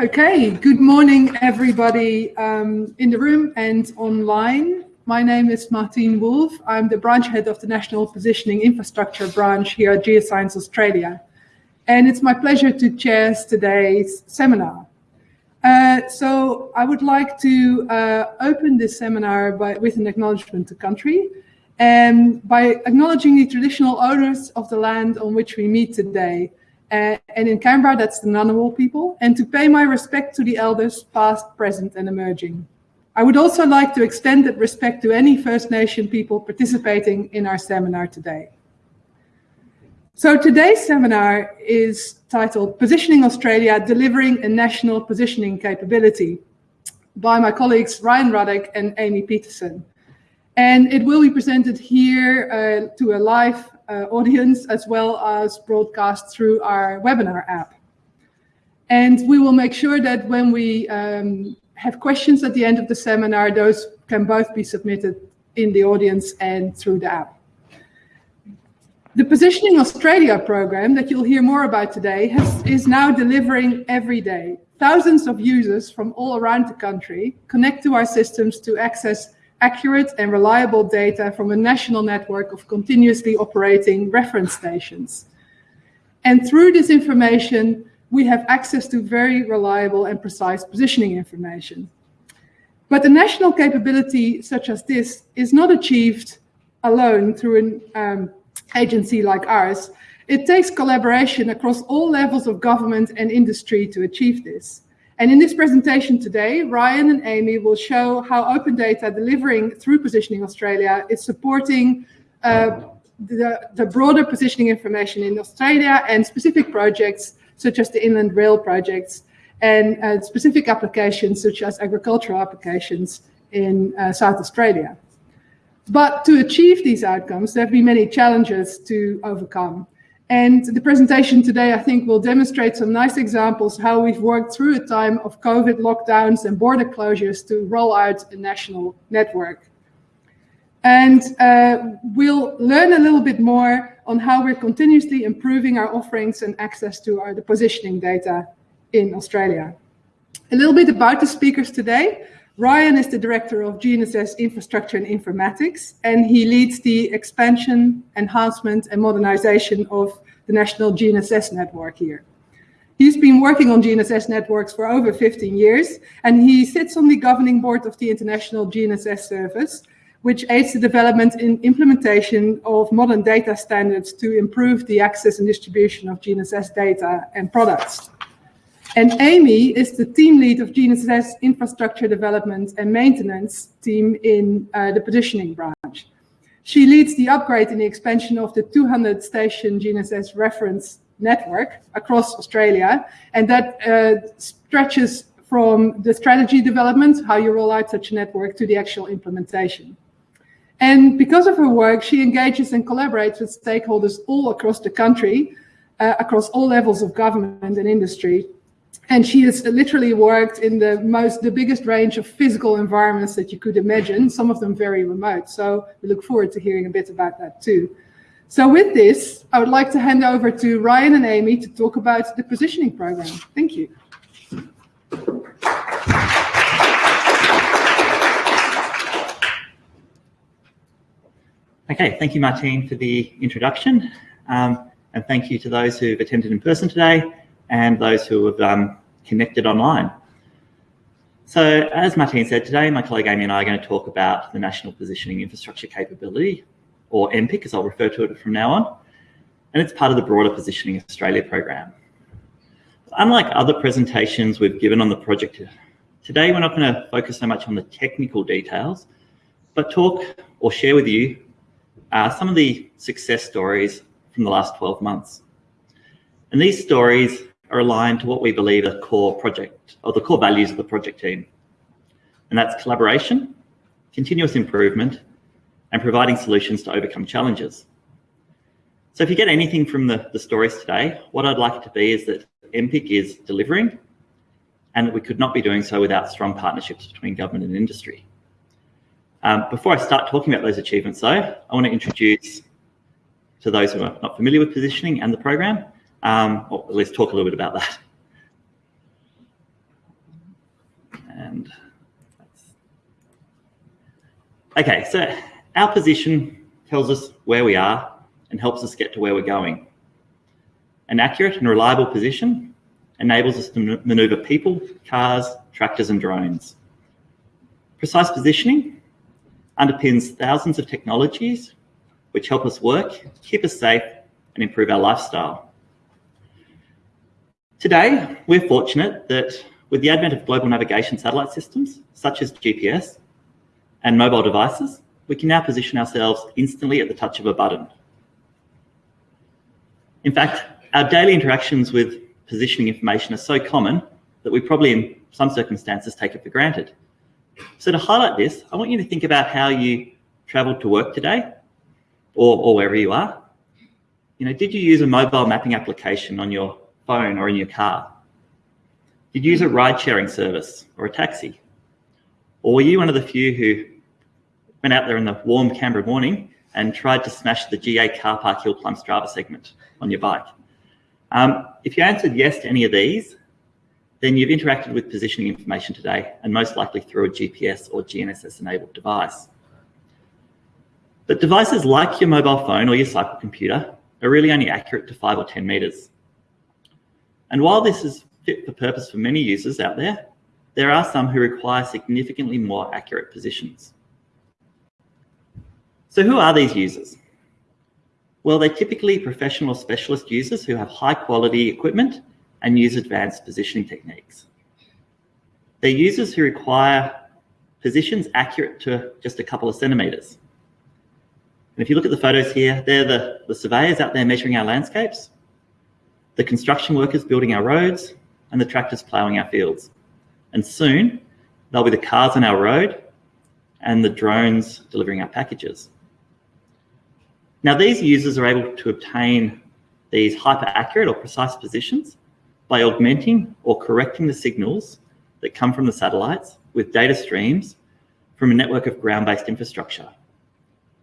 Okay, good morning everybody um, in the room and online. My name is Martine Wolf. I'm the branch head of the National Positioning Infrastructure branch here at Geoscience Australia. And it's my pleasure to chair today's seminar. Uh, so I would like to uh, open this seminar by, with an acknowledgement to country and by acknowledging the traditional owners of the land on which we meet today, uh, and in Canberra, that's the Ngunnawal people, and to pay my respect to the elders, past, present, and emerging. I would also like to extend that respect to any First Nation people participating in our seminar today. So today's seminar is titled Positioning Australia, Delivering a National Positioning Capability by my colleagues Ryan Ruddock and Amy Peterson. And it will be presented here uh, to a live audience as well as broadcast through our webinar app. And we will make sure that when we um, have questions at the end of the seminar, those can both be submitted in the audience and through the app. The Positioning Australia program that you'll hear more about today has, is now delivering every day. Thousands of users from all around the country connect to our systems to access accurate and reliable data from a national network of continuously operating reference stations. And through this information, we have access to very reliable and precise positioning information. But a national capability such as this is not achieved alone through an um, agency like ours. It takes collaboration across all levels of government and industry to achieve this. And in this presentation today, Ryan and Amy will show how open data delivering through Positioning Australia is supporting uh, the, the, broader positioning information in Australia and specific projects such as the Inland Rail projects and uh, specific applications such as agricultural applications in uh, South Australia. But to achieve these outcomes, there have been many challenges to overcome. And the presentation today, I think, will demonstrate some nice examples how we've worked through a time of COVID lockdowns and border closures to roll out a national network. And uh, we'll learn a little bit more on how we're continuously improving our offerings and access to our, the positioning data in Australia. A little bit about the speakers today. Ryan is the director of GNSS Infrastructure and Informatics, and he leads the expansion, enhancement, and modernization of the national GNSS network here. He's been working on GNSS networks for over 15 years, and he sits on the governing board of the International GNSS Service, which aids the development and implementation of modern data standards to improve the access and distribution of GNSS data and products. And Amy is the team lead of GNSS infrastructure development and maintenance team in uh, the positioning branch. She leads the upgrade and the expansion of the 200 station GNSS reference network across Australia. And that uh, stretches from the strategy development, how you roll out such a network, to the actual implementation. And because of her work, she engages and collaborates with stakeholders all across the country, uh, across all levels of government and industry, and she has literally worked in the most, the biggest range of physical environments that you could imagine, some of them very remote. So we look forward to hearing a bit about that too. So with this, I would like to hand over to Ryan and Amy to talk about the positioning program. Thank you. Okay, thank you, Martine, for the introduction. Um, and thank you to those who've attended in person today and those who have um, connected online. So as Martine said, today my colleague Amy and I are going to talk about the National Positioning Infrastructure Capability, or NPIC as I'll refer to it from now on, and it's part of the broader Positioning Australia program. Unlike other presentations we've given on the project, today we're not going to focus so much on the technical details, but talk or share with you uh, some of the success stories from the last 12 months. And these stories are aligned to what we believe are core project or the core values of the project team. And that's collaboration, continuous improvement, and providing solutions to overcome challenges. So if you get anything from the, the stories today, what I'd like it to be is that NPIC is delivering and that we could not be doing so without strong partnerships between government and industry. Um, before I start talking about those achievements though, I want to introduce to those who are not familiar with positioning and the program, um, at least talk a little bit about that. happened. Okay, so our position tells us where we are and helps us get to where we're going. An accurate and reliable position enables us to maneuver people, cars, tractors and drones. Precise positioning underpins thousands of technologies which help us work, keep us safe and improve our lifestyle. Today, we're fortunate that with the advent of global navigation satellite systems, such as GPS and mobile devices, we can now position ourselves instantly at the touch of a button. In fact, our daily interactions with positioning information are so common that we probably in some circumstances take it for granted. So to highlight this, I want you to think about how you traveled to work today or, or wherever you are. You know, did you use a mobile mapping application on your phone or in your car? Did you use a ride sharing service or a taxi? Or were you one of the few who went out there in the warm Canberra morning and tried to smash the GA car park hill climb Strava segment on your bike? Um, if you answered yes to any of these, then you've interacted with positioning information today and most likely through a GPS or GNSS enabled device. But devices like your mobile phone or your cycle computer are really only accurate to five or 10 meters. And while this is fit for purpose for many users out there, there are some who require significantly more accurate positions. So who are these users? Well, they're typically professional specialist users who have high quality equipment and use advanced positioning techniques. They're users who require positions accurate to just a couple of centimeters. And if you look at the photos here, they're the, the surveyors out there measuring our landscapes, the construction workers building our roads, and the tractors ploughing our fields. And soon, there'll be the cars on our road and the drones delivering our packages. Now, these users are able to obtain these hyper accurate or precise positions by augmenting or correcting the signals that come from the satellites with data streams from a network of ground-based infrastructure,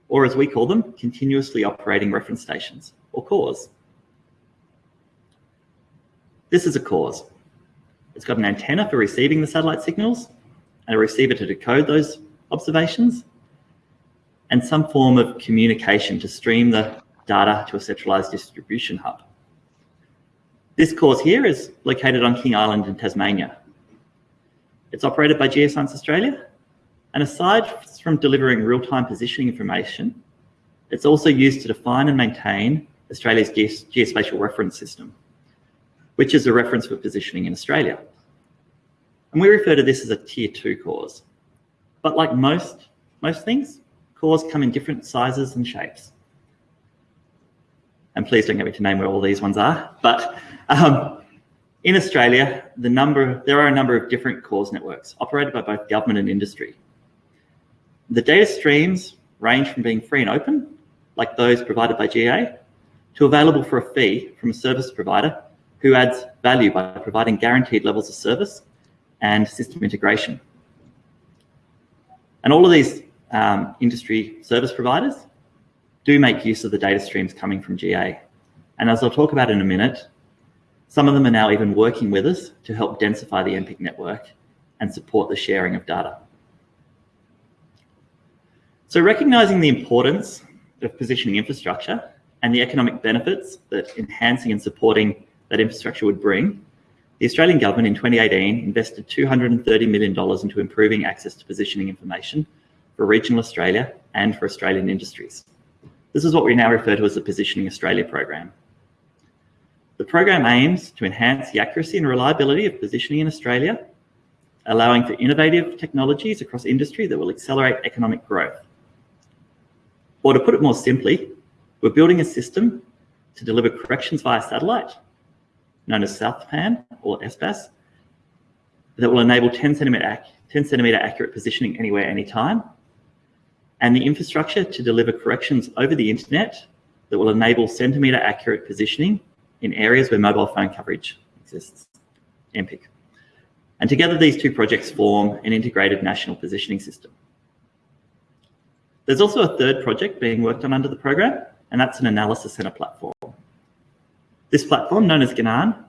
or as we call them, continuously operating reference stations, or CORS. This is a CORS. It's got an antenna for receiving the satellite signals, and a receiver to decode those observations, and some form of communication to stream the data to a centralized distribution hub. This CORS here is located on King Island in Tasmania. It's operated by Geoscience Australia. And aside from delivering real-time positioning information, it's also used to define and maintain Australia's geospatial reference system, which is a reference for positioning in Australia. And we refer to this as a tier two CORS. But like most, most things, CORS come in different sizes and shapes. And please don't get me to name where all these ones are, but um, in Australia, the number, there are a number of different CORS networks operated by both government and industry. The data streams range from being free and open, like those provided by GA, to available for a fee from a service provider who adds value by providing guaranteed levels of service and system integration. And all of these um, industry service providers do make use of the data streams coming from GA. And as I'll talk about in a minute, some of them are now even working with us to help densify the NPIC network and support the sharing of data. So recognizing the importance of positioning infrastructure and the economic benefits that enhancing and supporting that infrastructure would bring, the Australian government in 2018 invested $230 million into improving access to positioning information for regional Australia and for Australian industries. This is what we now refer to as the Positioning Australia program. The program aims to enhance the accuracy and reliability of positioning in Australia, allowing for innovative technologies across industry that will accelerate economic growth. Or to put it more simply, we're building a system to deliver corrections via satellite, known as SouthPAN or SBAS, that will enable 10 centimeter, 10 centimeter accurate positioning anywhere, anytime, and the infrastructure to deliver corrections over the internet that will enable centimeter accurate positioning in areas where mobile phone coverage exists, NPIC. And together these two projects form an integrated national positioning system. There's also a third project being worked on under the program, and that's an analysis center platform. This platform, known as Ginan,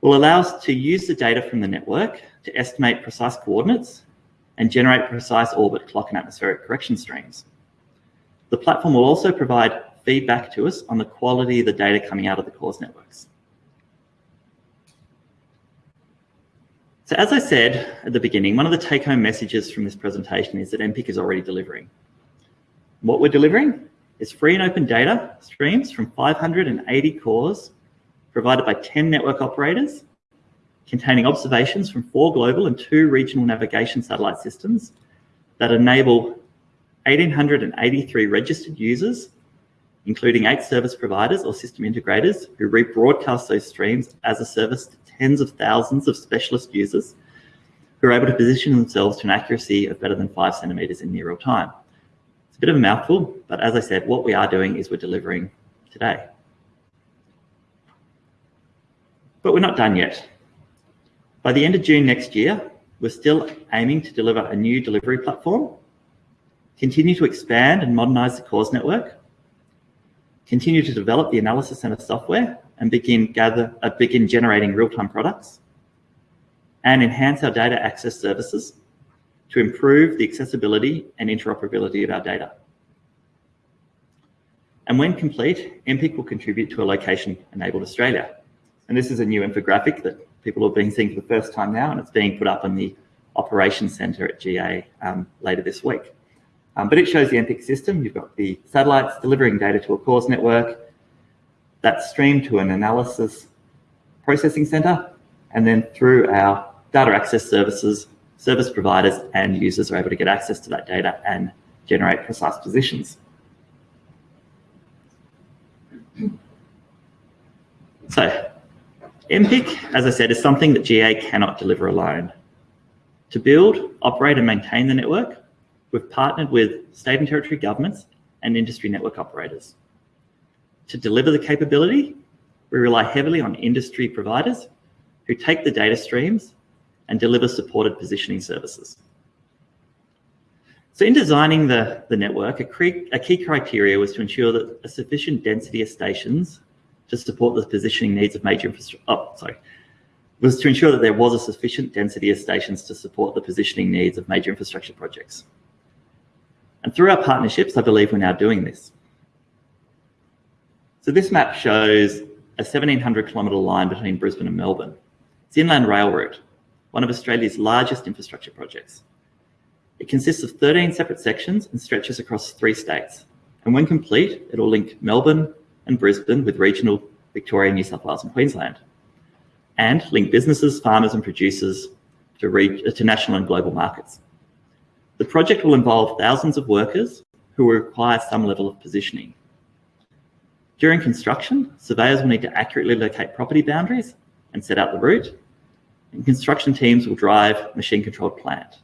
will allow us to use the data from the network to estimate precise coordinates and generate precise orbit clock and atmospheric correction streams. The platform will also provide feedback to us on the quality of the data coming out of the CORS networks. So as I said at the beginning, one of the take-home messages from this presentation is that NPIC is already delivering. What we're delivering is free and open data streams from 580 CORS provided by 10 network operators containing observations from four global and two regional navigation satellite systems that enable 1,883 registered users, including eight service providers or system integrators who rebroadcast those streams as a service to tens of thousands of specialist users who are able to position themselves to an accuracy of better than five centimeters in near real time. A bit of a mouthful, but as I said, what we are doing is we're delivering today. But we're not done yet. By the end of June next year, we're still aiming to deliver a new delivery platform, continue to expand and modernize the CORS network, continue to develop the analysis center software and begin gather uh, begin generating real-time products, and enhance our data access services to improve the accessibility and interoperability of our data. And when complete, NPIC will contribute to a location-enabled Australia. And this is a new infographic that people have been seeing for the first time now, and it's being put up in the operations center at GA um, later this week. Um, but it shows the NPIC system. You've got the satellites delivering data to a CORS network that's streamed to an analysis processing center, and then through our data access services, service providers and users are able to get access to that data and generate precise positions. So NPIC, as I said, is something that GA cannot deliver alone. To build, operate and maintain the network, we've partnered with state and territory governments and industry network operators. To deliver the capability, we rely heavily on industry providers who take the data streams and deliver supported positioning services. So in designing the, the network, a, a key criteria was to ensure that a sufficient density of stations to support the positioning needs of major infrastructure. Oh, sorry. Was to ensure that there was a sufficient density of stations to support the positioning needs of major infrastructure projects. And through our partnerships, I believe we're now doing this. So this map shows a 1700 kilometre line between Brisbane and Melbourne. It's inland rail route, one of Australia's largest infrastructure projects. It consists of 13 separate sections and stretches across three states. And when complete, it will link Melbourne, and Brisbane with regional Victoria, New South Wales and Queensland, and link businesses, farmers and producers to, reach, to national and global markets. The project will involve thousands of workers who will require some level of positioning. During construction, surveyors will need to accurately locate property boundaries and set out the route, and construction teams will drive machine-controlled plant.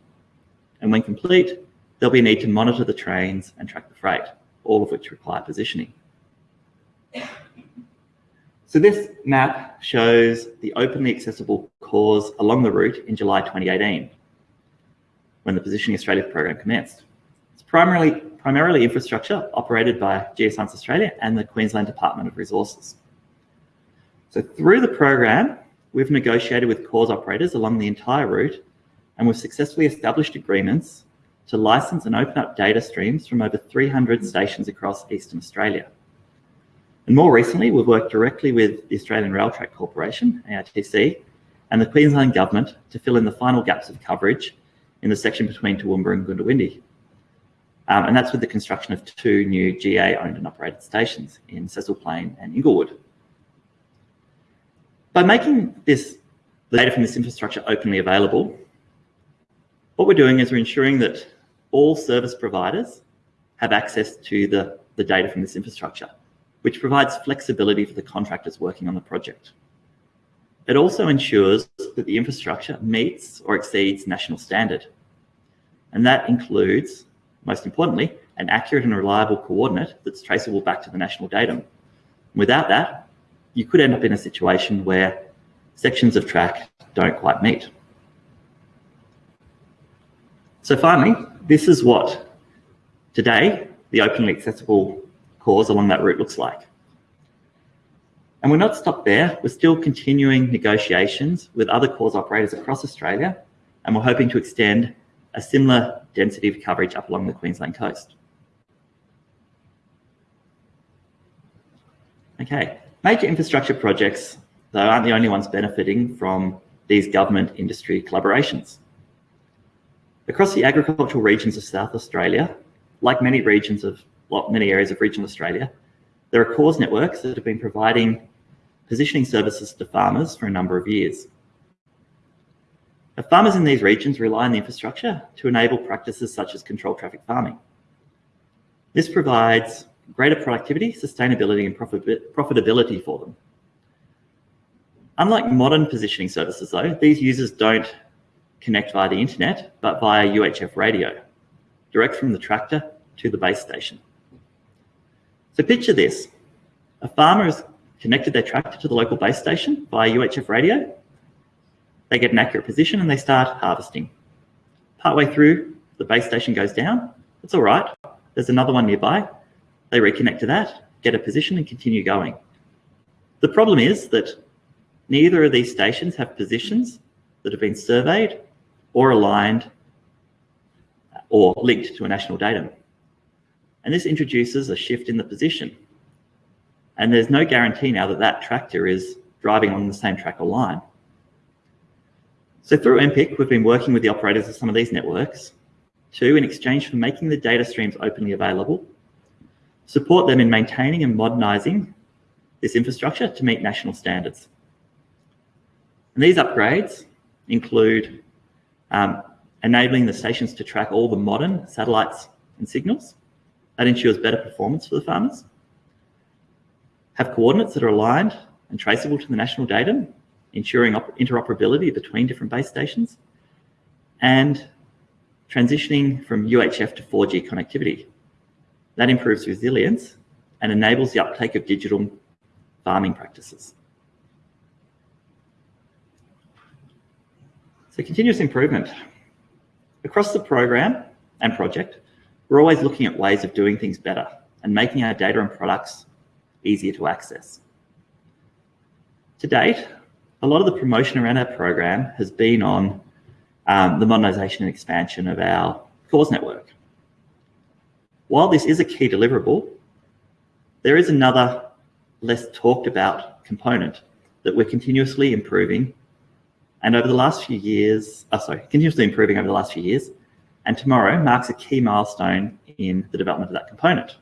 And when complete, there'll be a need to monitor the trains and track the freight, all of which require positioning. So this map shows the openly accessible CORS along the route in July 2018, when the Positioning Australia program commenced. It's primarily, primarily infrastructure operated by Geoscience Australia and the Queensland Department of Resources. So through the program, we've negotiated with CORS operators along the entire route, and we've successfully established agreements to license and open up data streams from over 300 stations across Eastern Australia. And more recently, we've worked directly with the Australian Rail Track Corporation, ARTC, and the Queensland Government to fill in the final gaps of coverage in the section between Toowoomba and Goondiwindi. Um, and that's with the construction of two new GA owned and operated stations in Cecil Plain and Inglewood. By making this the data from this infrastructure openly available, what we're doing is we're ensuring that all service providers have access to the, the data from this infrastructure which provides flexibility for the contractors working on the project. It also ensures that the infrastructure meets or exceeds national standard. And that includes, most importantly, an accurate and reliable coordinate that's traceable back to the national datum. Without that, you could end up in a situation where sections of track don't quite meet. So finally, this is what today the openly accessible CORS along that route looks like. And we're not stopped there. We're still continuing negotiations with other CORS operators across Australia, and we're hoping to extend a similar density of coverage up along the Queensland coast. Okay, major infrastructure projects, though, aren't the only ones benefiting from these government industry collaborations. Across the agricultural regions of South Australia, like many regions of well, many areas of regional Australia, there are CORS networks that have been providing positioning services to farmers for a number of years. The farmers in these regions rely on the infrastructure to enable practices such as controlled traffic farming. This provides greater productivity, sustainability and profitability for them. Unlike modern positioning services though, these users don't connect via the internet, but via UHF radio, direct from the tractor to the base station. So picture this, a farmer has connected their tractor to the local base station via UHF radio. They get an accurate position and they start harvesting. Partway through, the base station goes down. It's all right. There's another one nearby. They reconnect to that, get a position and continue going. The problem is that neither of these stations have positions that have been surveyed or aligned or linked to a national datum. And this introduces a shift in the position. And there's no guarantee now that that tractor is driving on the same track or line. So through NPIC, we've been working with the operators of some of these networks to, in exchange for making the data streams openly available, support them in maintaining and modernising this infrastructure to meet national standards. And these upgrades include um, enabling the stations to track all the modern satellites and signals. That ensures better performance for the farmers. Have coordinates that are aligned and traceable to the national datum, ensuring interoperability between different base stations. And transitioning from UHF to 4G connectivity. That improves resilience and enables the uptake of digital farming practices. So continuous improvement. Across the program and project, we're always looking at ways of doing things better and making our data and products easier to access. To date, a lot of the promotion around our program has been on um, the modernisation and expansion of our CORS network. While this is a key deliverable, there is another less talked about component that we're continuously improving and over the last few years, oh, sorry, continuously improving over the last few years, and tomorrow marks a key milestone in the development of that component.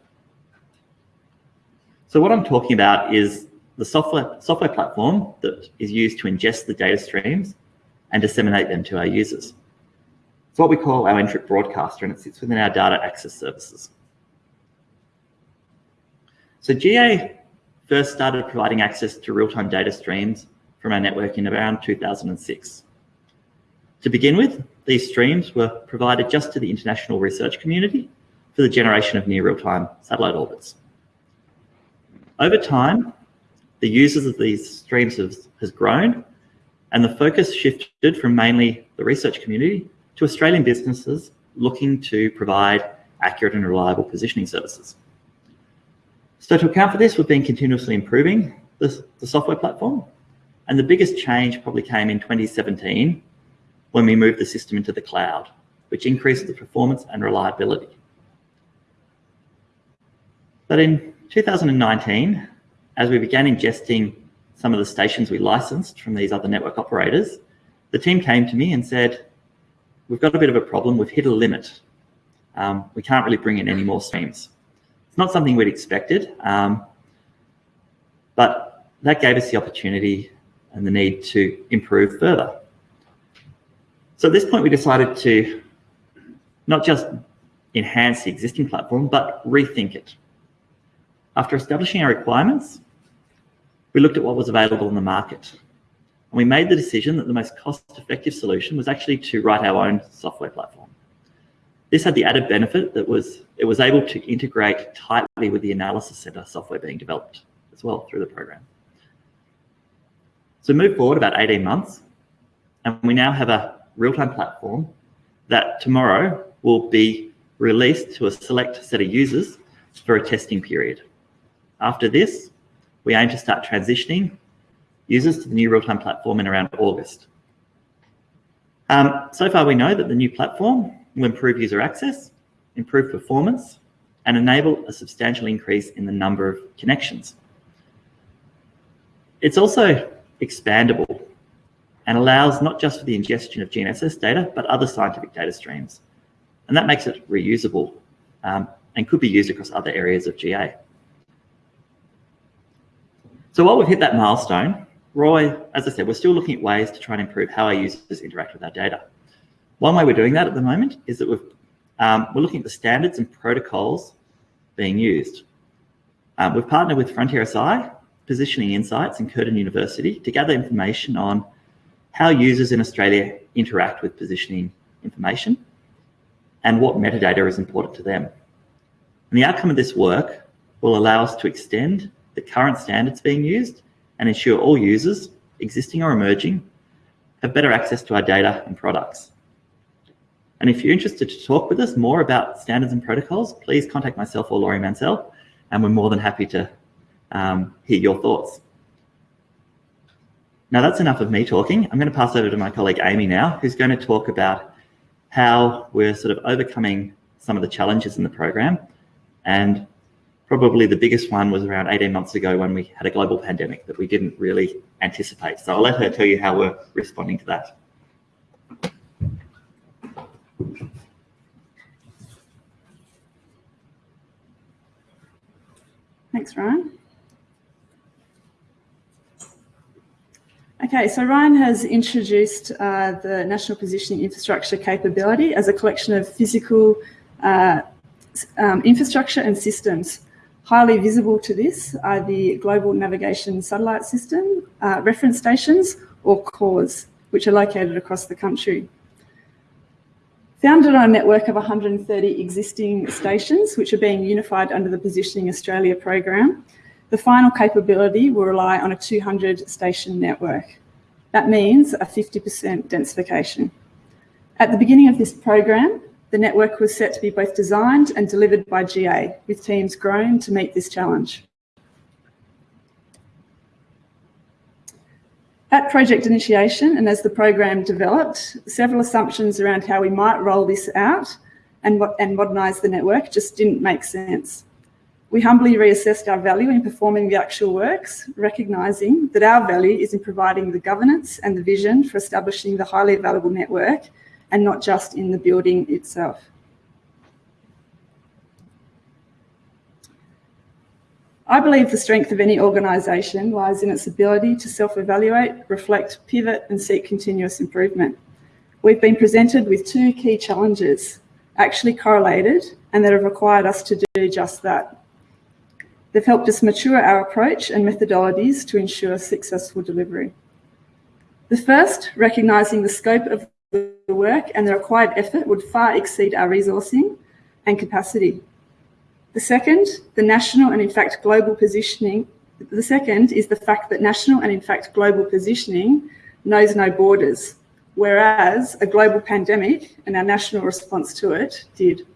So what I'm talking about is the software, software platform that is used to ingest the data streams and disseminate them to our users. It's what we call our NTRIP broadcaster and it sits within our data access services. So GA first started providing access to real-time data streams from our network in around 2006. To begin with, these streams were provided just to the international research community for the generation of near real-time satellite orbits. Over time, the users of these streams has, has grown and the focus shifted from mainly the research community to Australian businesses looking to provide accurate and reliable positioning services. So to account for this, we've been continuously improving the, the software platform and the biggest change probably came in 2017 when we moved the system into the cloud, which increased the performance and reliability. But in 2019, as we began ingesting some of the stations we licensed from these other network operators, the team came to me and said, we've got a bit of a problem, we've hit a limit. Um, we can't really bring in any more streams. It's not something we'd expected, um, but that gave us the opportunity and the need to improve further. So at this point, we decided to not just enhance the existing platform, but rethink it. After establishing our requirements, we looked at what was available in the market. And we made the decision that the most cost-effective solution was actually to write our own software platform. This had the added benefit that was it was able to integrate tightly with the analysis center software being developed as well through the program. So move forward about 18 months, and we now have a real-time platform that tomorrow will be released to a select set of users for a testing period. After this, we aim to start transitioning users to the new real-time platform in around August. Um, so far, we know that the new platform will improve user access, improve performance, and enable a substantial increase in the number of connections. It's also expandable and allows not just for the ingestion of GNSS data, but other scientific data streams. And that makes it reusable um, and could be used across other areas of GA. So while we've hit that milestone, Roy, as I said, we're still looking at ways to try and improve how our users interact with our data. One way we're doing that at the moment is that we've, um, we're looking at the standards and protocols being used. Um, we've partnered with FrontierSI, Positioning Insights and Curtin University to gather information on how users in Australia interact with positioning information and what metadata is important to them. And the outcome of this work will allow us to extend the current standards being used and ensure all users, existing or emerging, have better access to our data and products. And if you're interested to talk with us more about standards and protocols, please contact myself or Laurie Mansell, and we're more than happy to um, hear your thoughts. Now that's enough of me talking. I'm going to pass over to my colleague Amy now, who's going to talk about how we're sort of overcoming some of the challenges in the program and Probably the biggest one was around 18 months ago when we had a global pandemic that we didn't really anticipate. So I'll let her tell you how we're responding to that. Thanks, Ryan. Okay, so Ryan has introduced uh, the National Positioning Infrastructure capability as a collection of physical uh, um, infrastructure and systems Highly visible to this are the Global Navigation Satellite System, uh, reference stations, or CORS, which are located across the country. Founded on a network of 130 existing stations, which are being unified under the Positioning Australia program, the final capability will rely on a 200 station network. That means a 50% densification. At the beginning of this program, the network was set to be both designed and delivered by GA, with teams grown to meet this challenge. At project initiation and as the program developed, several assumptions around how we might roll this out and, and modernise the network just didn't make sense. We humbly reassessed our value in performing the actual works, recognising that our value is in providing the governance and the vision for establishing the highly available network and not just in the building itself. I believe the strength of any organisation lies in its ability to self-evaluate, reflect, pivot and seek continuous improvement. We've been presented with two key challenges, actually correlated, and that have required us to do just that. They've helped us mature our approach and methodologies to ensure successful delivery. The first, recognising the scope of work and the required effort would far exceed our resourcing and capacity. The second, the national and in fact global positioning. The second is the fact that national and in fact global positioning knows no borders, whereas a global pandemic and our national response to it did.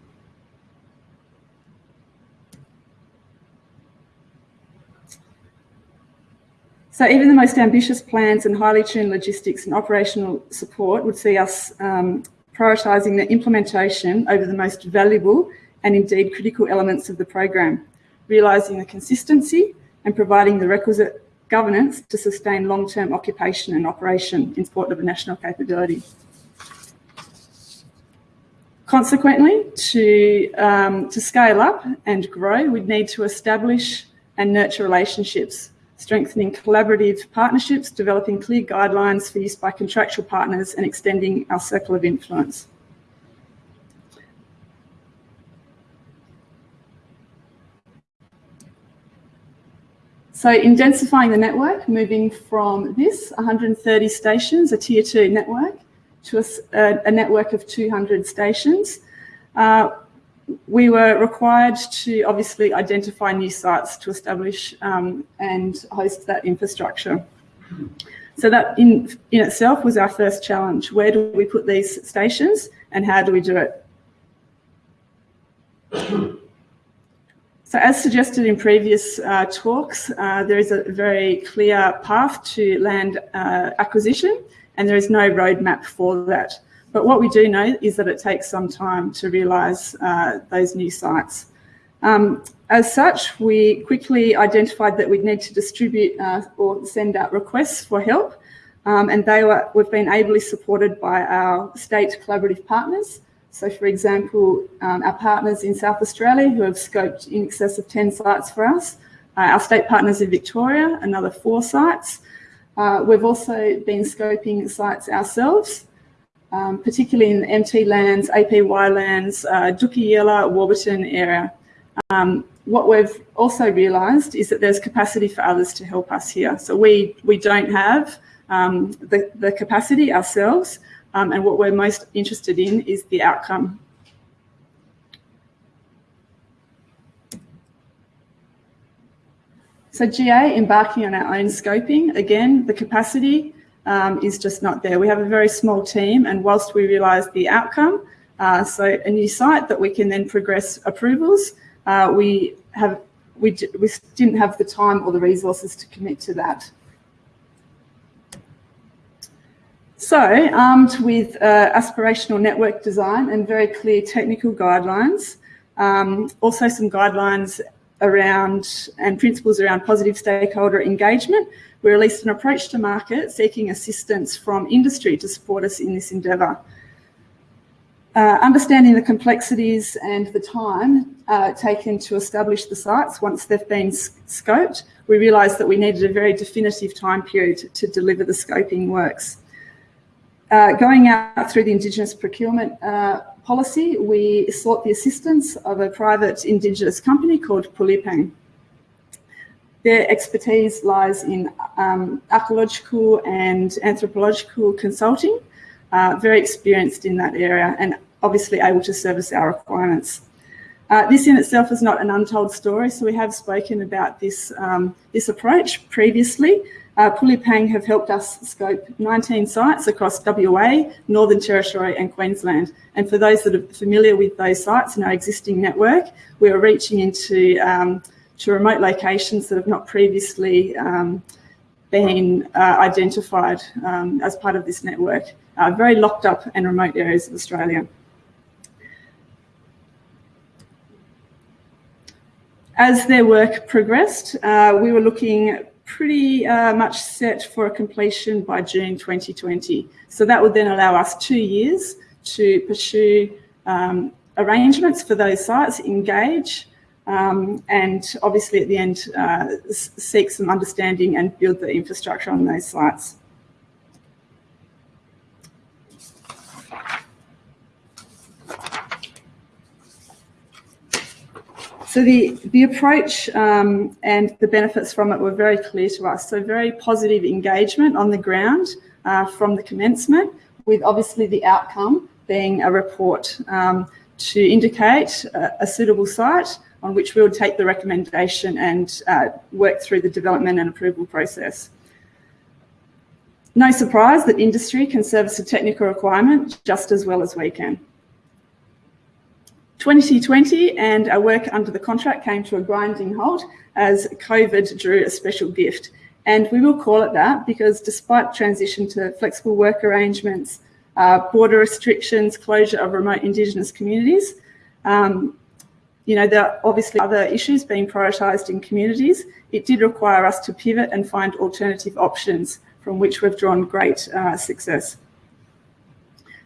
So even the most ambitious plans and highly tuned logistics and operational support would see us um, prioritising the implementation over the most valuable and indeed critical elements of the program, realising the consistency and providing the requisite governance to sustain long-term occupation and operation in support of a national capability. Consequently, to, um, to scale up and grow, we'd need to establish and nurture relationships strengthening collaborative partnerships, developing clear guidelines for use by contractual partners and extending our circle of influence. So intensifying the network, moving from this 130 stations, a tier two network, to a, a network of 200 stations, uh, we were required to obviously identify new sites to establish um, and host that infrastructure. So that in, in itself was our first challenge. Where do we put these stations and how do we do it? So as suggested in previous uh, talks, uh, there is a very clear path to land uh, acquisition and there is no roadmap for that. But what we do know is that it takes some time to realise uh, those new sites. Um, as such, we quickly identified that we'd need to distribute uh, or send out requests for help um, and they were, we've been ably supported by our state collaborative partners so for example, um, our partners in South Australia who have scoped in excess of 10 sites for us, uh, our state partners in Victoria, another four sites. Uh, we've also been scoping sites ourselves, um, particularly in MT lands, APY lands, uh, Dookiilla, Warburton area. Um, what we've also realised is that there's capacity for others to help us here. So we, we don't have um, the, the capacity ourselves, um, and what we're most interested in is the outcome. So GA embarking on our own scoping, again, the capacity um, is just not there. We have a very small team and whilst we realise the outcome, uh, so a new site that we can then progress approvals, uh, we have we, we didn't have the time or the resources to commit to that. So armed with uh, aspirational network design and very clear technical guidelines, um, also some guidelines around and principles around positive stakeholder engagement, we released an approach to market seeking assistance from industry to support us in this endeavour. Uh, understanding the complexities and the time uh, taken to establish the sites once they've been scoped, we realised that we needed a very definitive time period to deliver the scoping works. Uh, going out through the Indigenous procurement uh, policy, we sought the assistance of a private Indigenous company called Pulipang. Their expertise lies in um, archaeological and anthropological consulting, uh, very experienced in that area and obviously able to service our requirements. Uh, this in itself is not an untold story, so we have spoken about this, um, this approach previously, uh, Pulipang have helped us scope 19 sites across WA, Northern Territory and Queensland. And for those that are familiar with those sites in our existing network, we are reaching into um, to remote locations that have not previously um, been uh, identified um, as part of this network, uh, very locked up and remote areas of Australia. As their work progressed, uh, we were looking pretty uh, much set for a completion by June 2020. So that would then allow us two years to pursue um, arrangements for those sites, engage, um, and obviously at the end uh, seek some understanding and build the infrastructure on those sites. So the, the approach um, and the benefits from it were very clear to us. So very positive engagement on the ground uh, from the commencement with obviously the outcome being a report um, to indicate a, a, suitable site on which we would take the recommendation and uh, work through the development and approval process. No surprise that industry can service a technical requirement just as well as we can. 2020 and our work under the contract came to a grinding halt as COVID drew a special gift. And we will call it that because despite transition to flexible work arrangements, uh, border restrictions, closure of remote Indigenous communities, um, you know, there are obviously other issues being prioritised in communities. It did require us to pivot and find alternative options from which we've drawn great uh, success.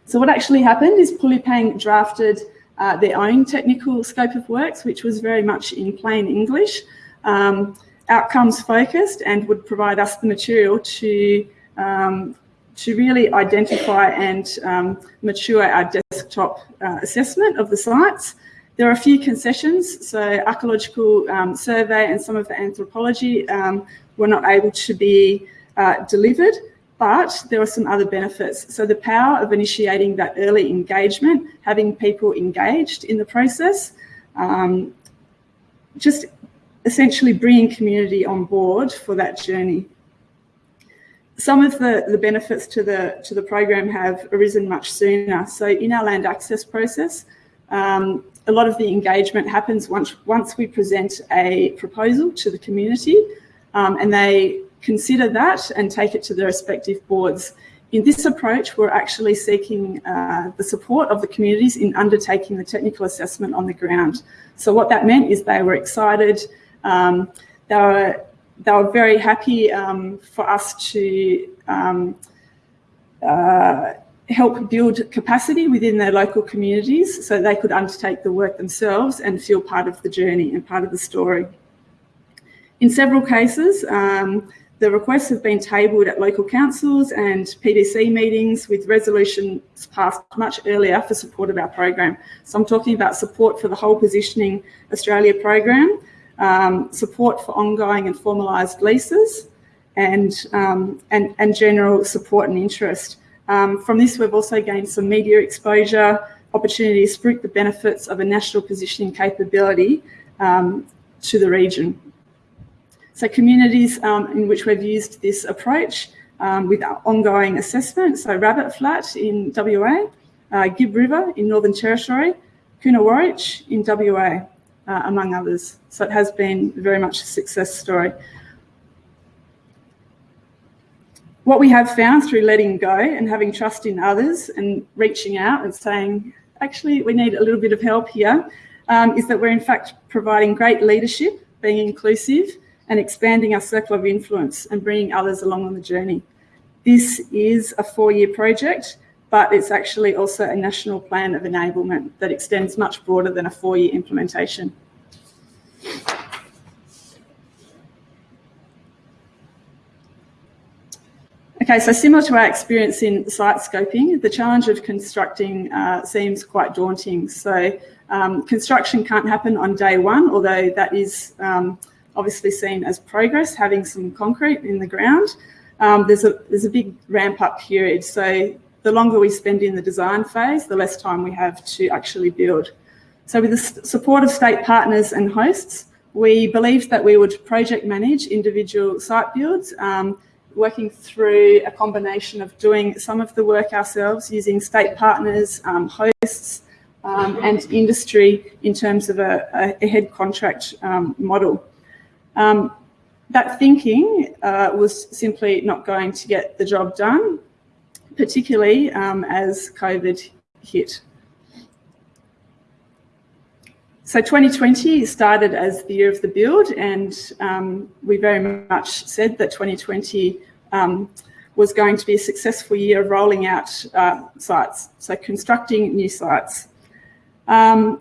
So what actually happened is Pulipang drafted uh, their own technical scope of works, which was very much in plain English, um, outcomes focused and would provide us the material to, um, to really identify and um, mature our desktop uh, assessment of the sites. There are a few concessions, so archaeological um, survey and some of the anthropology um, were not able to be uh, delivered but there are some other benefits. So the power of initiating that early engagement, having people engaged in the process, um, just essentially bringing community on board for that journey. Some of the, the benefits to the, to the program have arisen much sooner. So in our land access process, um, a lot of the engagement happens once, once we present a proposal to the community um, and they consider that and take it to their respective boards. In this approach, we're actually seeking uh, the support of the communities in undertaking the technical assessment on the ground. So what that meant is they were excited, um, they, were, they were very happy um, for us to um, uh, help build capacity within their local communities so they could undertake the work themselves and feel part of the journey and part of the story. In several cases, um, the requests have been tabled at local councils and PDC meetings with resolutions passed much earlier for support of our program. So I'm talking about support for the whole Positioning Australia program, um, support for ongoing and formalised leases, and, um, and, and general support and interest. Um, from this, we've also gained some media exposure, opportunities to reap the benefits of a national positioning capability um, to the region. So communities um, in which we've used this approach um, with ongoing assessment, so Rabbit Flat in WA, uh, Gibb River in Northern Territory, Coonawarrich in WA, uh, among others. So it has been very much a success story. what we have found through letting go and having trust in others and reaching out and saying, actually, we need a little bit of help here, um, is that we're in fact providing great leadership, being inclusive and expanding our circle of influence and bringing others along on the journey. This is a four-year project, but it's actually also a national plan of enablement that extends much broader than a four-year implementation. Okay, so similar to our experience in site scoping, the challenge of constructing uh, seems quite daunting. So um, construction can't happen on day one, although that is um, obviously seen as progress, having some concrete in the ground. Um, there's, a, there's a big ramp up period. So the longer we spend in the design phase, the less time we have to actually build. So with the support of state partners and hosts, we believed that we would project manage individual site builds um, working through a combination of doing some of the work ourselves using state partners, um, hosts, um, and industry in terms of a, a head contract um, model. Um, that thinking uh, was simply not going to get the job done, particularly um, as COVID hit. So 2020 started as the year of the build and um, we very much said that 2020 um, was going to be a successful year of rolling out uh, sites, so constructing new sites. Um,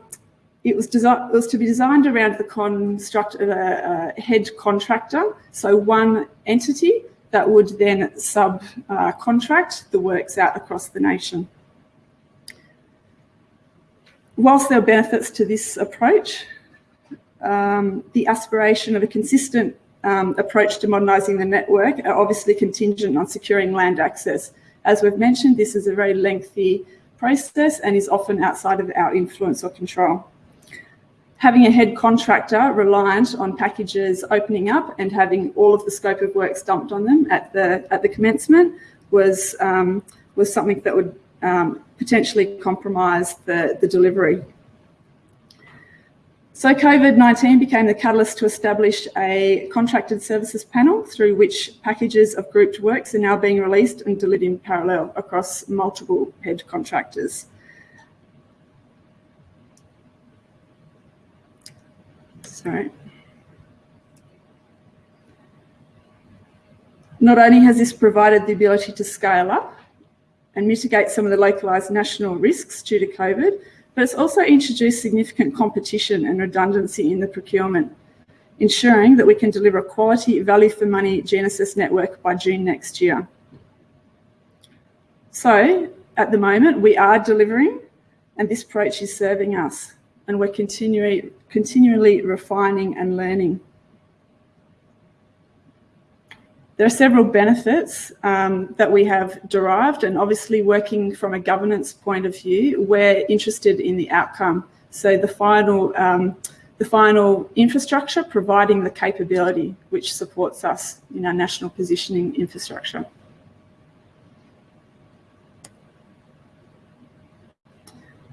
it was, it was, to be designed around the construct of a, a head contractor, so one entity that would then subcontract uh, the works out across the nation whilst there are benefits to this approach, um, the aspiration of a consistent um, approach to modernising the network are obviously contingent on securing land access. As we've mentioned, this is a very lengthy process and is often outside of our influence or control. Having a head contractor reliant on packages opening up and having all of the scope of works dumped on them at the at the commencement was um, was something that would um, potentially compromise the, the delivery. So COVID-19 became the catalyst to establish a contracted services panel through which packages of grouped works are now being released and delivered in parallel across multiple head contractors. Sorry. Not only has this provided the ability to scale up, and mitigate some of the localised national risks due to COVID, but it's also introduced significant competition and redundancy in the procurement, ensuring that we can deliver a quality value for money GNSS network by June next year. So at the moment, we are delivering and this approach is serving us and we're continually, continually refining and learning. There are several benefits um, that we have derived and obviously working from a governance point of view, we're interested in the outcome. So the final, um, the final infrastructure providing the capability which supports us in our national positioning infrastructure.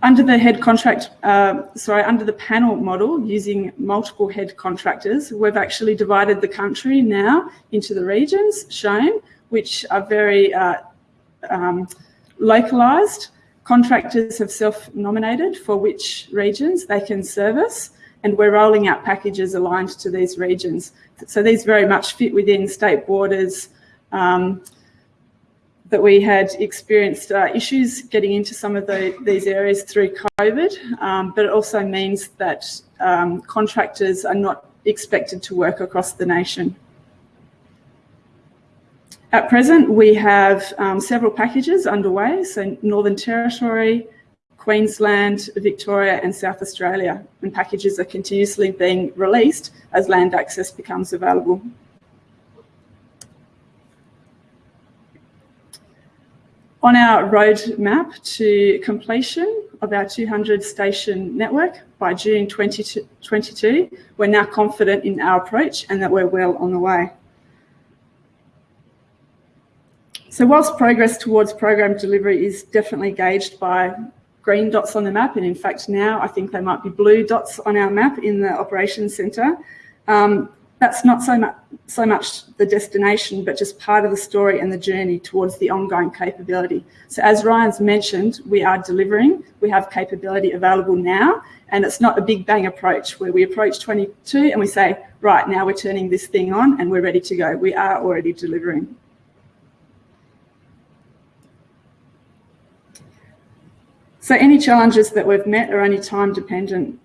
Under the head contract, uh, sorry, under the panel model using multiple head contractors, we've actually divided the country now into the regions shown, which are very uh, um, localised. Contractors have self-nominated for which regions they can service, and we're rolling out packages aligned to these regions. So these very much fit within state borders, um, that we had experienced uh, issues getting into some of the, these areas through COVID, um, but it also means that um, contractors are not expected to work across the nation. At present, we have um, several packages underway, so Northern Territory, Queensland, Victoria and South Australia, and packages are continuously being released as land access becomes available. On our roadmap to completion of our 200 station network by June 2022, we're now confident in our approach and that we're well on the way. So whilst progress towards program delivery is definitely gauged by green dots on the map, and in fact now I think they might be blue dots on our map in the operations centre, um, that's not so much, so much the destination, but just part of the story and the journey towards the ongoing capability. So as Ryan's mentioned, we are delivering, we have capability available now, and it's not a big bang approach where we approach 22 and we say, right, now we're turning this thing on and we're ready to go. We are already delivering. So any challenges that we've met are only time dependent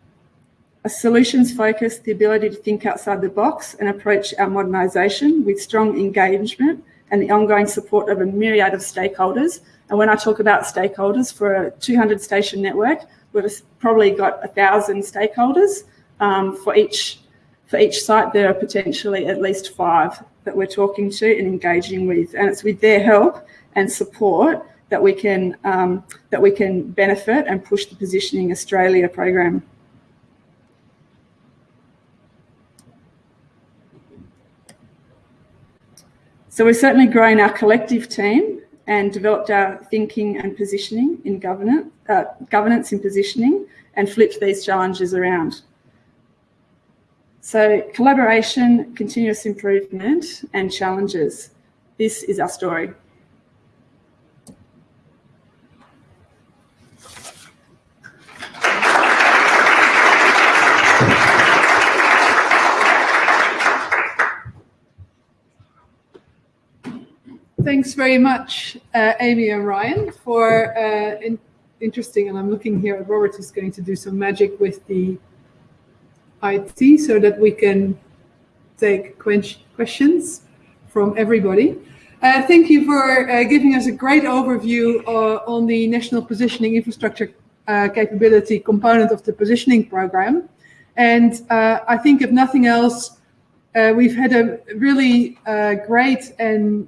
a solutions focus, the ability to think outside the box and approach our modernisation with strong engagement and the ongoing support of a myriad of stakeholders. And when I talk about stakeholders for a 200 station network, we've probably got a thousand stakeholders um, for each for each site. There are potentially at least five that we're talking to and engaging with, and it's with their help and support that we can um, that we can benefit and push the Positioning Australia program. So we've certainly grown our collective team and developed our thinking and positioning in governance, uh, governance in positioning and flipped these challenges around. So collaboration, continuous improvement and challenges. This is our story. Thanks very much, uh, Amy and Ryan, for uh, in interesting, and I'm looking here at Robert who's going to do some magic with the IT so that we can take questions from everybody. Uh, thank you for uh, giving us a great overview uh, on the National Positioning Infrastructure uh, Capability component of the positioning program. And I think if nothing else, we've had a really great and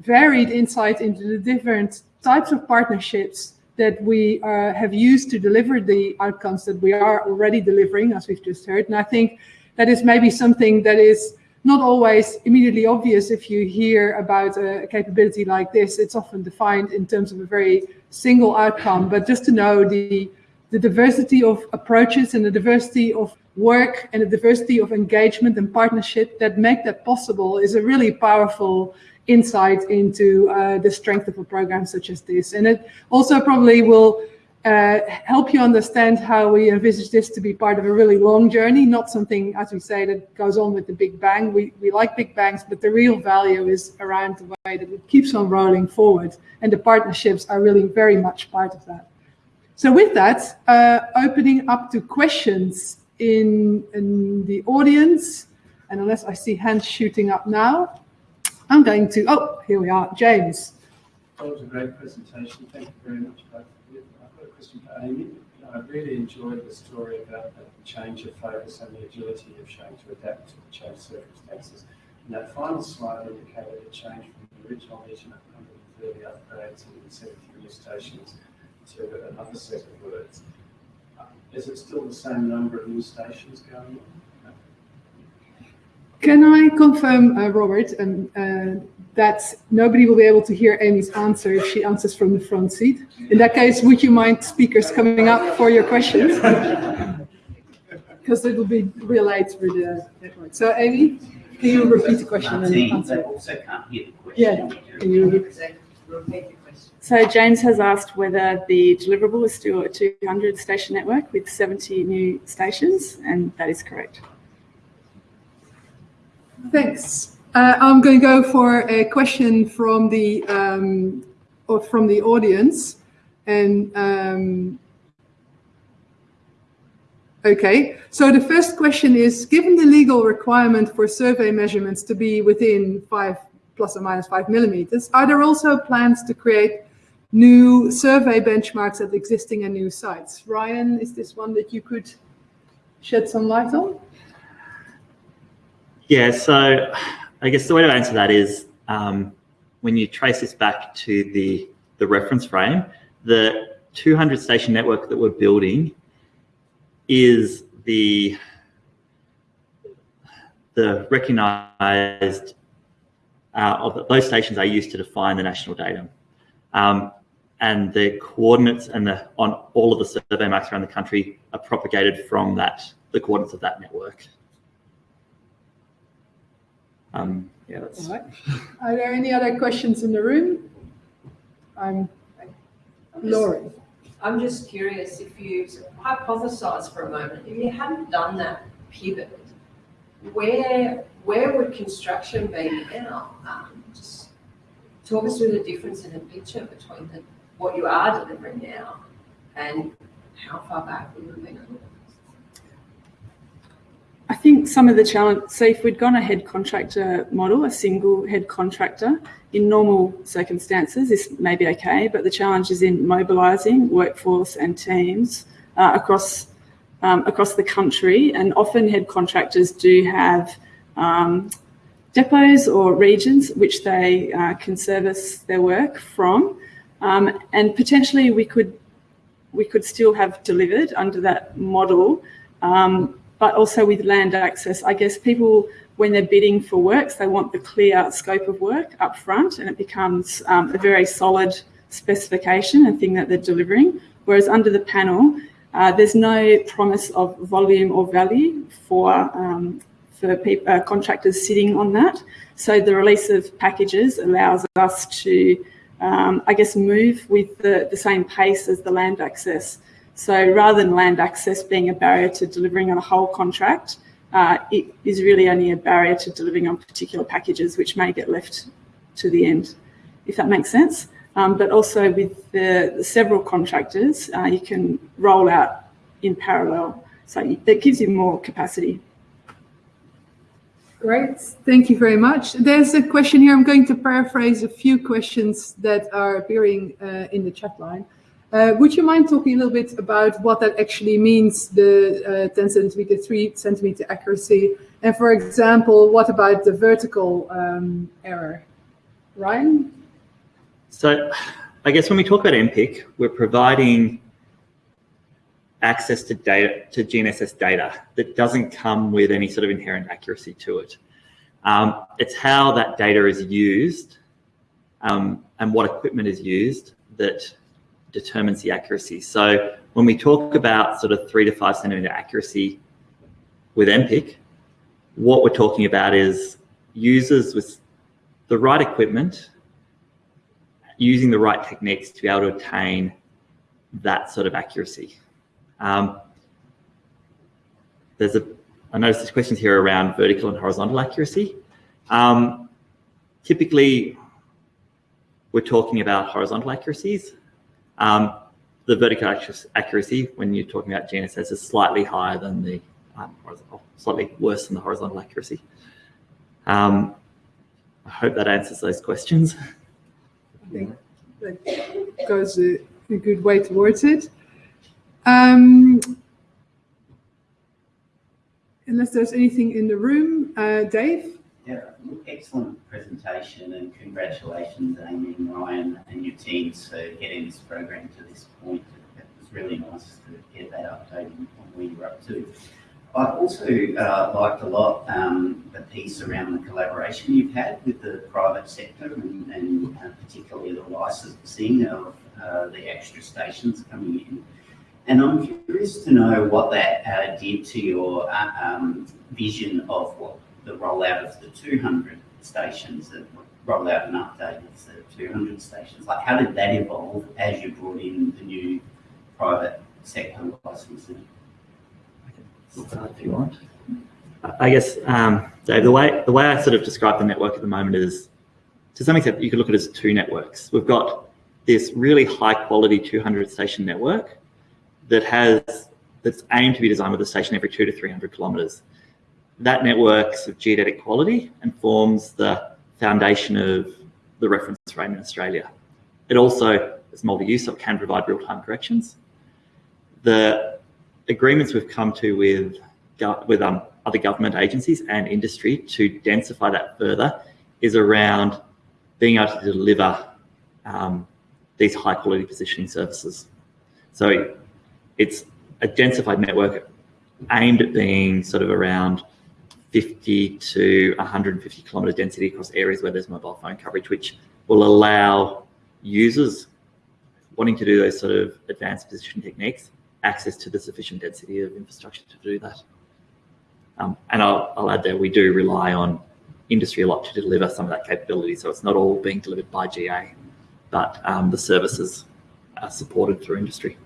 varied insight into the different types of partnerships that we uh, have used to deliver the outcomes that we are already delivering, as we've just heard. And I think that is maybe something that is not always immediately obvious if you hear about a capability like this. It's often defined in terms of a very single outcome, but just to know the, the diversity of approaches and the diversity of work and the diversity of engagement and partnership that make that possible is a really powerful insight into uh, the strength of a program such as this. And it also probably will uh, help you understand how we envisage this to be part of a really long journey, not something, as we say, that goes on with the Big Bang. We, we like Big Bangs, but the real value is around the way that it keeps on rolling forward. And the partnerships are really very much part of that. So with that, uh, opening up to questions in, in the audience, and unless I see hands shooting up now, I'm going to, oh, here we are, James. That was a great presentation. Thank you very much. I've got a question for Amy. I really enjoyed the story about the change of focus and the agility of showing to adapt to the changed circumstances. And that final slide indicated a change from the original vision of 130 upgrades and 70 new stations to another set of words. Uh, is it still the same number of new stations going on? Can I confirm, uh, Robert, and uh, that nobody will be able to hear Amy's answer if she answers from the front seat. In that case, would you mind speakers coming up for your questions? Because it will be relayed through the network. So Amy, can you repeat the question and answer? they also can't hear the question. Yeah, can you So James has asked whether the deliverable is still a 200 station network with 70 new stations, and that is correct. Thanks. Uh, I'm going to go for a question from the um, or from the audience, and um, okay. So the first question is: Given the legal requirement for survey measurements to be within five plus or minus five millimeters, are there also plans to create new survey benchmarks at existing and new sites? Ryan, is this one that you could shed some light on? Yeah, so I guess the way to answer that is um, when you trace this back to the, the reference frame, the 200 station network that we're building is the, the recognized, uh, of those stations are used to define the national datum. Um, and the coordinates and the on all of the survey marks around the country are propagated from that, the coordinates of that network. Um, yeah, that's, All right. Are there any other questions in the room? I'm Laurie. I'm just curious if you hypothesize for a moment, if you hadn't done that pivot, where where would construction be now? Um, just talk us through the difference in the picture between the, what you are delivering now and how far back we would have been. I think some of the challenge, so if we'd gone a head contractor model, a single head contractor, in normal circumstances, this may be okay, but the challenge is in mobilising workforce and teams uh, across um, across the country, and often head contractors do have um, depots or regions which they uh, can service their work from, um, and potentially we could we could still have delivered under that model. Um, but also with land access, I guess people, when they're bidding for works, they want the clear scope of work up front and it becomes um, a very solid specification, and thing that they're delivering. Whereas under the panel, uh, there's no promise of volume or value for, um, for uh, contractors sitting on that. So the release of packages allows us to, um, I guess, move with the, the same pace as the land access. So rather than land access being a barrier to delivering on a whole contract, uh, it is really only a barrier to delivering on particular packages, which may get left to the end, if that makes sense. Um, but also with the, the several contractors, uh, you can roll out in parallel. So that gives you more capacity. Great, thank you very much. There's a question here. I'm going to paraphrase a few questions that are appearing uh, in the chat line. Uh, would you mind talking a little bit about what that actually means, the uh, 10 centimeter, 3 centimeter accuracy? And for example, what about the vertical um, error? Ryan? So I guess when we talk about NPIC, we're providing access to data, to GNSS data that doesn't come with any sort of inherent accuracy to it. Um, it's how that data is used um, and what equipment is used that determines the accuracy. So when we talk about sort of three to five centimeter accuracy with NPIC, what we're talking about is users with the right equipment using the right techniques to be able to attain that sort of accuracy. Um, there's a, I noticed there's questions here around vertical and horizontal accuracy. Um, typically, we're talking about horizontal accuracies. Um, the vertical accuracy, when you're talking about GNSS, is slightly higher than the um, horizontal, slightly worse than the horizontal accuracy. Um, I hope that answers those questions. I think that goes a, a good way towards it. Um, unless there's anything in the room, uh, Dave? Yeah, excellent presentation and congratulations, Amy and Ryan and your teams for getting this program to this point. It was really nice to get that update on where you're up to. I've also uh, liked a lot um, the piece around the collaboration you've had with the private sector and, and uh, particularly the licensing of uh, the extra stations coming in. And I'm curious to know what that uh, did to your uh, um, vision of what the rollout of the 200 stations, the rollout and update of the 200 stations. Like, how did that evolve as you brought in the new private sector licensing? if you want. I guess, um, Dave, the way the way I sort of describe the network at the moment is, to some extent, you could look at it as two networks. We've got this really high quality 200 station network that has that's aimed to be designed with a station every two to 300 kilometres. That network's of geodetic quality and forms the foundation of the reference frame in Australia. It also is multi-use, so it can provide real-time corrections. The agreements we've come to with with um, other government agencies and industry to densify that further is around being able to deliver um, these high quality positioning services. So it's a densified network aimed at being sort of around 50 to 150 kilometre density across areas where there's mobile phone coverage, which will allow users wanting to do those sort of advanced position techniques access to the sufficient density of infrastructure to do that. Um, and I'll, I'll, add there, we do rely on industry a lot to deliver some of that capability. So it's not all being delivered by GA, but um, the services are supported through industry.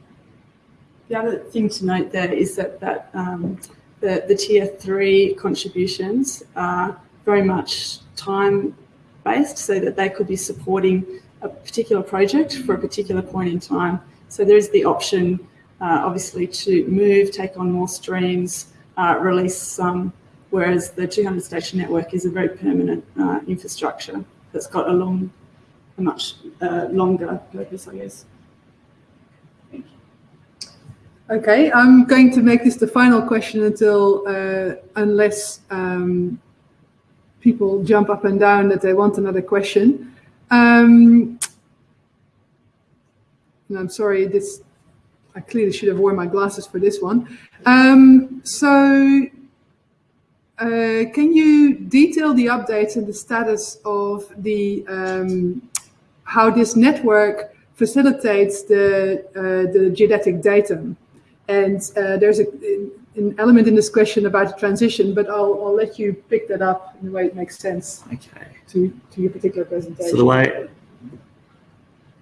The other thing to note there is that, that um, the, the tier three contributions are very much time based so that they could be supporting a particular project for a particular point in time. So there's the option uh, obviously to move, take on more streams, uh, release some, whereas the 200 station network is a very permanent uh, infrastructure that's got a long, a much uh, longer purpose, I guess. Okay, I'm going to make this the final question until, uh, unless um, people jump up and down that they want another question. Um, I'm sorry, this I clearly should have worn my glasses for this one. Um, so uh, can you detail the updates and the status of the um, how this network facilitates the uh, the geodetic datum? And uh, there's a, an element in this question about the transition, but I'll, I'll let you pick that up in the way it makes sense okay. to, to your particular presentation. So the way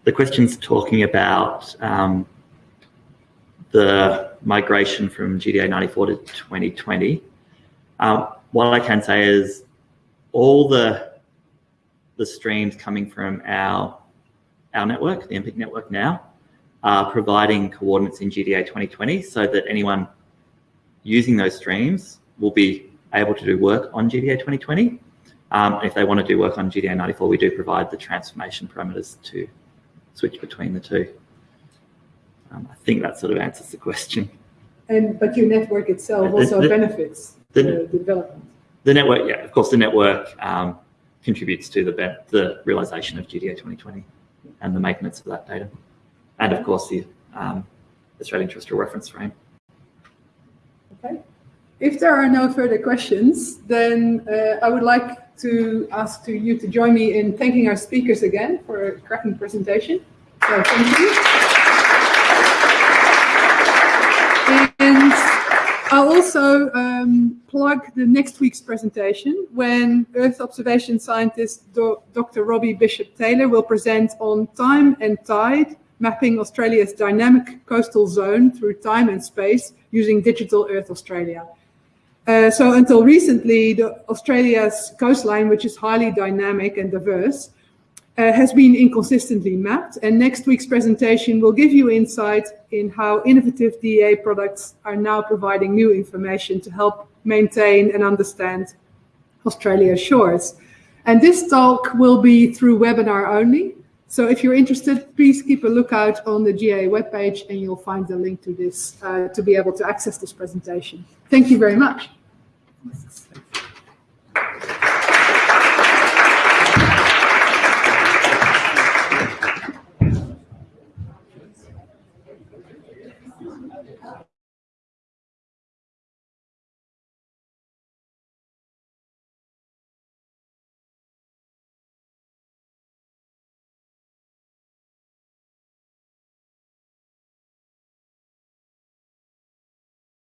the question's talking about um, the migration from GDA 94 to 2020, um, what I can say is all the the streams coming from our our network, the NPIC network now, are providing coordinates in GDA 2020 so that anyone using those streams will be able to do work on GDA 2020. Um, if they want to do work on GDA 94, we do provide the transformation parameters to switch between the two. Um, I think that sort of answers the question. And but your network itself also the, benefits the, the, the, development. The network, yeah, of course, the network um, contributes to the the realization of GDA 2020 and the maintenance of that data, and of course the um, Australian Terrestrial Reference Frame. Okay. If there are no further questions, then uh, I would like to ask to you to join me in thanking our speakers again for a cracking presentation. So thank you. And I'll also um, plug the next week's presentation when Earth observation scientist Do Dr. Robbie Bishop Taylor will present on time and tide, mapping Australia's dynamic coastal zone through time and space using digital Earth Australia. Uh, so until recently, the Australia's coastline, which is highly dynamic and diverse, uh, has been inconsistently mapped. And next week's presentation will give you insight in how innovative DA products are now providing new information to help maintain and understand Australia's shores. And this talk will be through webinar only. So if you're interested, please keep a lookout on the GA webpage and you'll find the link to this uh, to be able to access this presentation. Thank you very much.